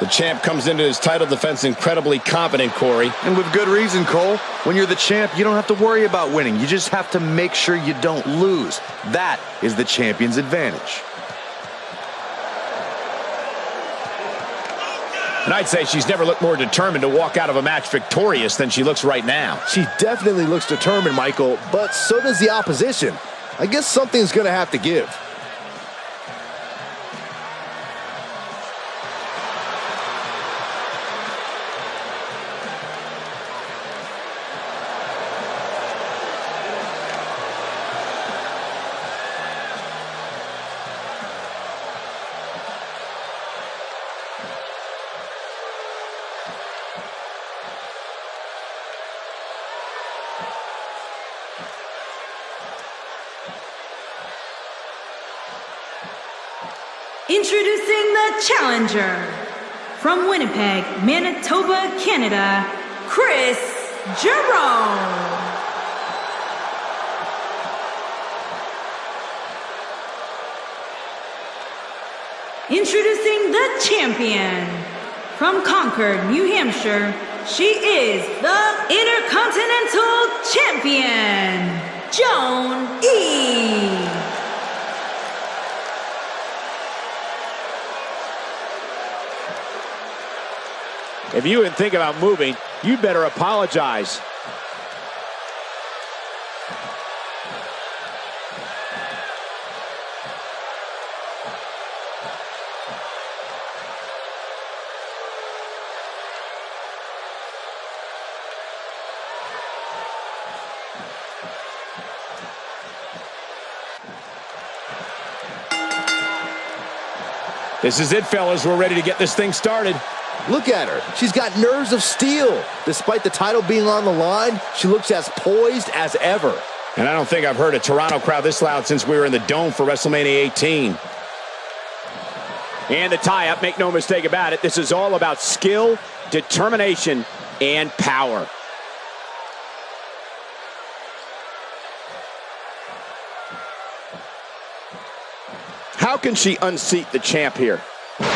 The champ comes into his title defense incredibly confident, Corey. And with good reason, Cole. When you're the champ, you don't have to worry about winning. You just have to make sure you don't lose. That is the champion's advantage. And I'd say she's never looked more determined to walk out of a match victorious than she looks right now. She definitely looks determined, Michael, but so does the opposition. I guess something's going to have to give. Introducing the challenger from Winnipeg, Manitoba, Canada, Chris Jerome. Introducing the champion from Concord, New Hampshire, she is the Intercontinental Champion, Joan E. If you even think about moving, you better apologize. This is it, fellas. We're ready to get this thing started. Look at her. She's got nerves of steel. Despite the title being on the line, she looks as poised as ever. And I don't think I've heard a Toronto crowd this loud since we were in the Dome for WrestleMania 18. And the tie-up, make no mistake about it, this is all about skill, determination, and power. How can she unseat the champ here?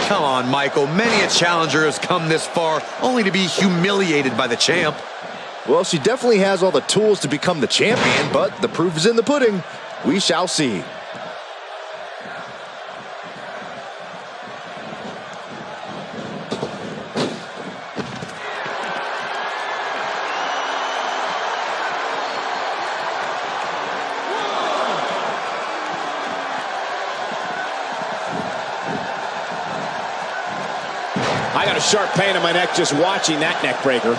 Come on, Michael. Many a challenger has come this far only to be humiliated by the champ. Well, she definitely has all the tools to become the champion, but the proof is in the pudding. We shall see. I got a sharp pain in my neck just watching that neck breaker.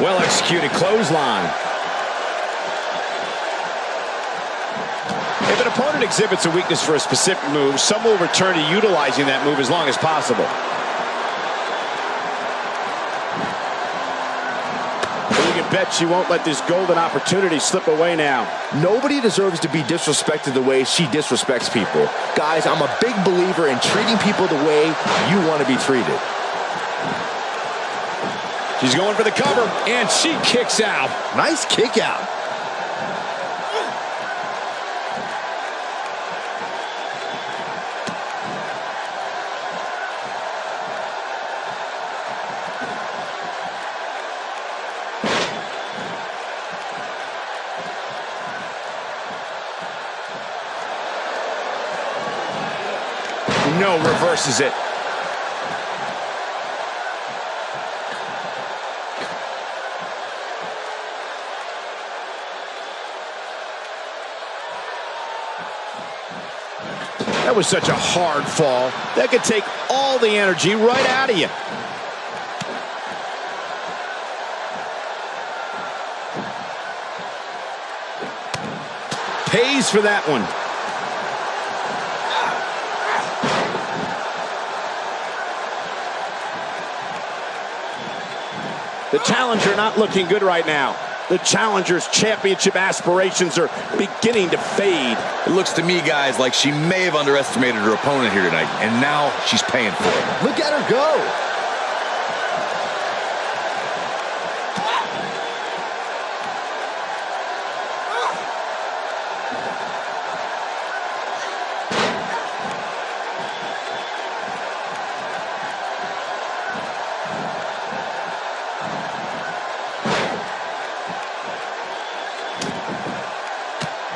Well executed clothesline. If an opponent exhibits a weakness for a specific move, some will return to utilizing that move as long as possible. You can bet she won't let this golden opportunity slip away now. Nobody deserves to be disrespected the way she disrespects people. Guys, I'm a big believer in treating people the way you want to be treated. She's going for the cover, and she kicks out. Nice kick out. No, reverses it. That was such a hard fall. That could take all the energy right out of you. Pays for that one. The challenger not looking good right now. The challenger's championship aspirations are beginning to fade. It looks to me, guys, like she may have underestimated her opponent here tonight, and now she's paying for it. Look at her go.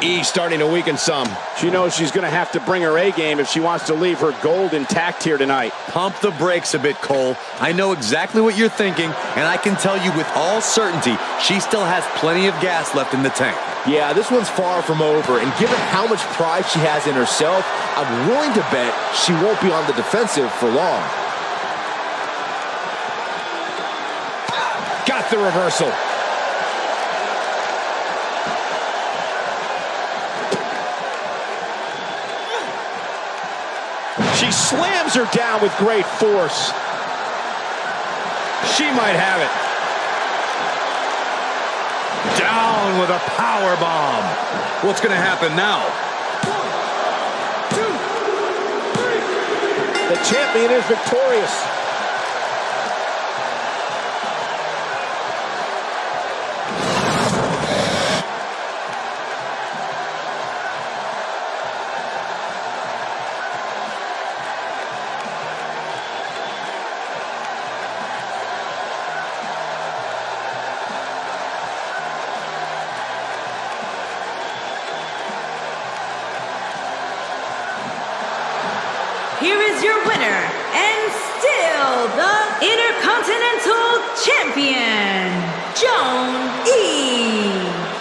E starting to weaken some. She knows she's going to have to bring her A game if she wants to leave her gold intact here tonight. Pump the brakes a bit, Cole. I know exactly what you're thinking, and I can tell you with all certainty, she still has plenty of gas left in the tank. Yeah, this one's far from over, and given how much pride she has in herself, I'm willing to bet she won't be on the defensive for long. Got the reversal. She slams her down with great force. She might have it. Down with a power bomb. What's going to happen now? The champion is victorious. Here is your winner, and still the Intercontinental Champion, Joan E.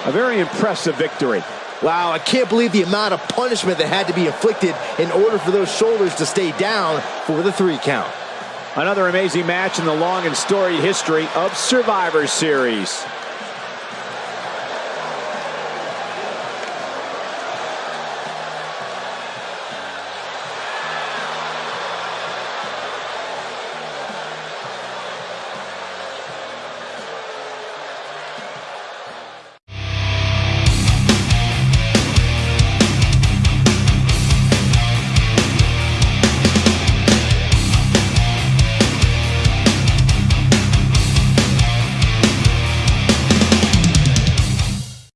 A very impressive victory. Wow, I can't believe the amount of punishment that had to be inflicted in order for those shoulders to stay down for the three count. Another amazing match in the long and storied history of Survivor Series.